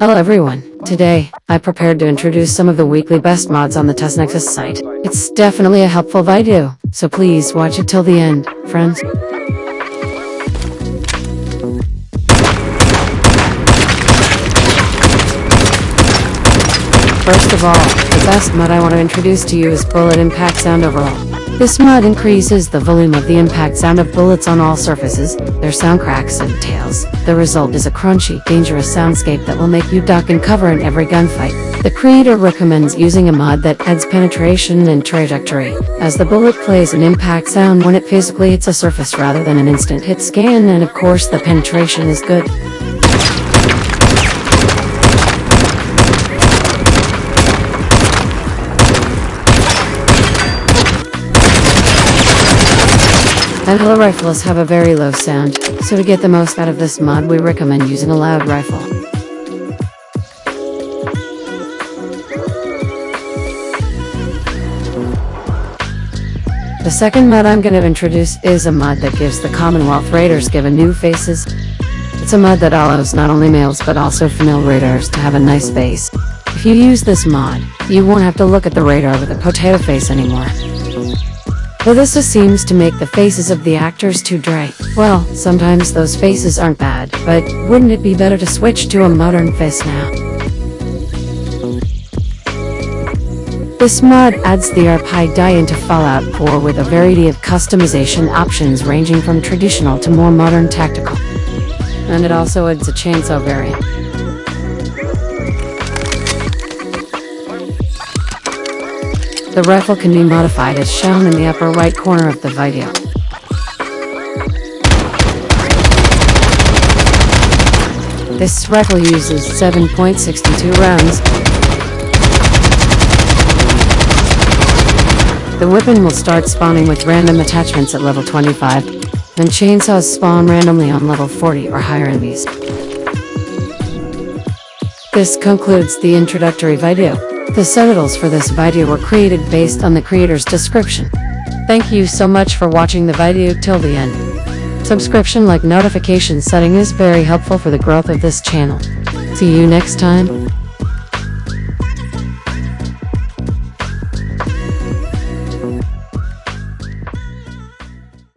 Hello everyone. Today, I prepared to introduce some of the weekly best mods on the TestNexus site. It's definitely a helpful video, so please watch it till the end, friends. First of all, the best mod I want to introduce to you is Bullet Impact Sound Overhaul. This mod increases the volume of the impact sound of bullets on all surfaces, their sound cracks and tails. The result is a crunchy, dangerous soundscape that will make you duck and cover in every gunfight. The creator recommends using a mod that adds penetration and trajectory, as the bullet plays an impact sound when it physically hits a surface rather than an instant hit scan and of course the penetration is good. Handheld rifles have a very low sound, so to get the most out of this mod we recommend using a loud rifle. The second mod I'm going to introduce is a mod that gives the Commonwealth Raiders given new faces. It's a mod that allows not only males but also female raiders to have a nice face. If you use this mod, you won't have to look at the radar with a potato face anymore. This seems to make the faces of the actors too dry. Well, sometimes those faces aren't bad, but wouldn't it be better to switch to a modern face now? This mod adds the RPD into Fallout 4 with a variety of customization options ranging from traditional to more modern tactical. And it also adds a chainsaw variant. The rifle can be modified as shown in the upper right corner of the video. This rifle uses 7.62 rounds. The weapon will start spawning with random attachments at level 25, and chainsaws spawn randomly on level 40 or higher enemies. This concludes the introductory video. The subtitles for this video were created based on the creator's description. Thank you so much for watching the video till the end. Subscription like notification setting is very helpful for the growth of this channel. See you next time.